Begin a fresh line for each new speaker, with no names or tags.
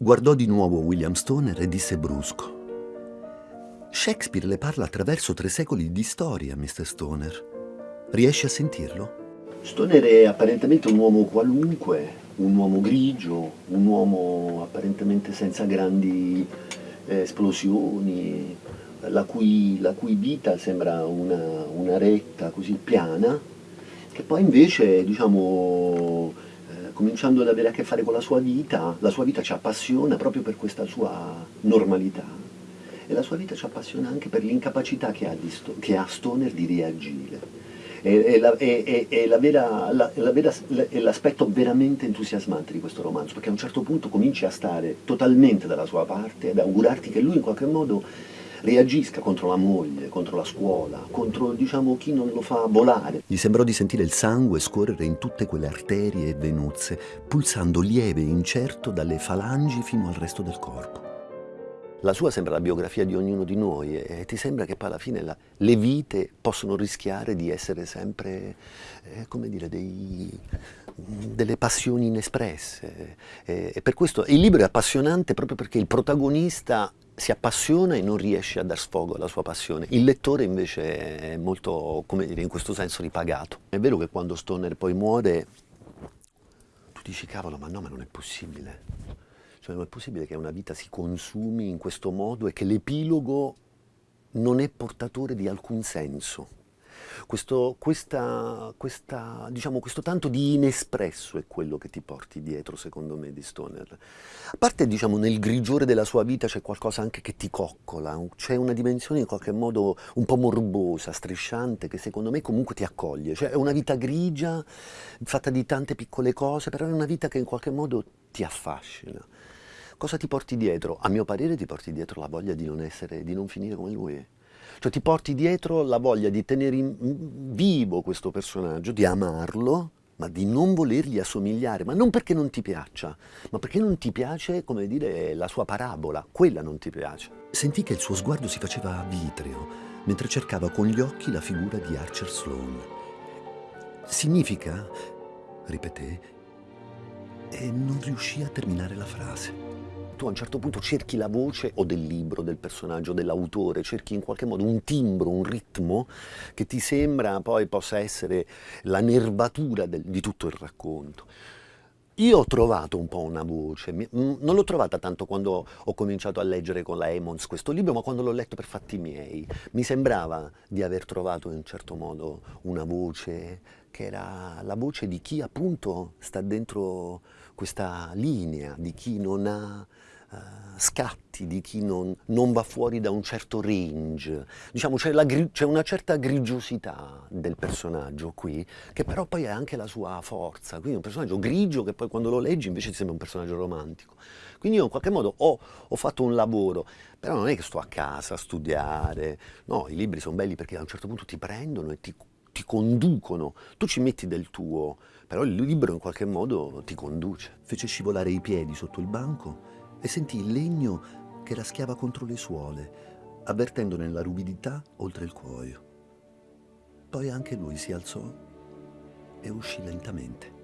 Guardò di nuovo William Stoner e disse brusco. Shakespeare le parla attraverso tre secoli di storia, Mr. Stoner. Riesce a sentirlo?
Stoner è apparentemente un uomo qualunque, un uomo grigio, un uomo apparentemente senza grandi eh, esplosioni, la cui, la cui, vita sembra una, una, retta così piana, che poi invece, diciamo, eh, cominciando ad avere a che fare con la sua vita, la sua vita ci appassiona proprio per questa sua normalità. E la sua vita ci appassiona anche per l'incapacità che, che ha Stoner di reagire è, l'aspetto veramente entusiasmante di questo romanzo, perché a un certo punto cominci a stare totalmente dalla sua parte, ad augurarti che lui in qualche modo reagisca contro la moglie, contro la scuola, contro diciamo, chi non lo fa volare.
Gli sembrò di sentire il sangue scorrere in tutte quelle arterie e venuzze, pulsando lieve e incerto dalle falangi fino al resto del corpo. La sua sembra la biografia di ognuno di noi e ti sembra che poi alla fine la, le vite possono rischiare di essere sempre, eh, come dire, dei, delle passioni inespresse. E, e per questo il libro è appassionante proprio perché il protagonista si appassiona e non riesce a dar sfogo alla sua passione. Il lettore invece è molto, come dire, in questo senso ripagato. È vero che quando Stoner poi muore, tu dici cavolo, ma no, ma non è possibile cioè non è possibile che una vita si consumi in questo modo e che l'epilogo non è portatore di alcun senso. Questo, questa, questa, diciamo, questo tanto di inespresso è quello che ti porti dietro, secondo me, di Stoner. A parte, diciamo, nel grigiore della sua vita c'è qualcosa anche che ti coccola, c'è una dimensione in qualche modo un po' morbosa, strisciante, che secondo me comunque ti accoglie. Cioè è una vita grigia, fatta di tante piccole cose, però è una vita che in qualche modo ti affascina. Cosa ti porti dietro? A mio parere ti porti dietro la voglia di non, essere, di non finire come lui. Cioè ti porti dietro la voglia di tenere vivo questo personaggio, di amarlo, ma di non volergli assomigliare, ma non perché non ti piaccia, ma perché non ti piace, come dire, la sua parabola, quella non ti piace. Sentì che il suo sguardo si faceva vitreo, mentre cercava con gli occhi la figura di Archer Sloane. Significa, ripeté, e non riuscì a terminare la frase
tu a un certo punto cerchi la voce o del libro, del personaggio, dell'autore, cerchi in qualche modo un timbro, un ritmo che ti sembra poi possa essere la nervatura del, di tutto il racconto. Io ho trovato un po' una voce, non l'ho trovata tanto quando ho cominciato a leggere con la Emmons questo libro, ma quando l'ho letto per fatti miei. Mi sembrava di aver trovato in un certo modo una voce che era la voce di chi appunto sta dentro questa linea, di chi non ha scatti, di chi non, non, va fuori da un certo range. Diciamo c'è una certa grigiosità del personaggio qui, che però poi ha anche la sua forza. Quindi è un personaggio grigio che poi quando lo leggi invece ti sembra un personaggio romantico. Quindi io in qualche modo ho, ho fatto un lavoro, però non è che sto a casa a studiare. No, i libri sono belli perché a un certo punto ti prendono e ti ti conducono, tu ci metti del tuo, però il libro in qualche modo ti conduce.
Fece scivolare i piedi sotto il banco e sentì il legno che raschiava contro le suole, avvertendone la ruvidità oltre il cuoio. Poi anche lui si alzò e uscì lentamente.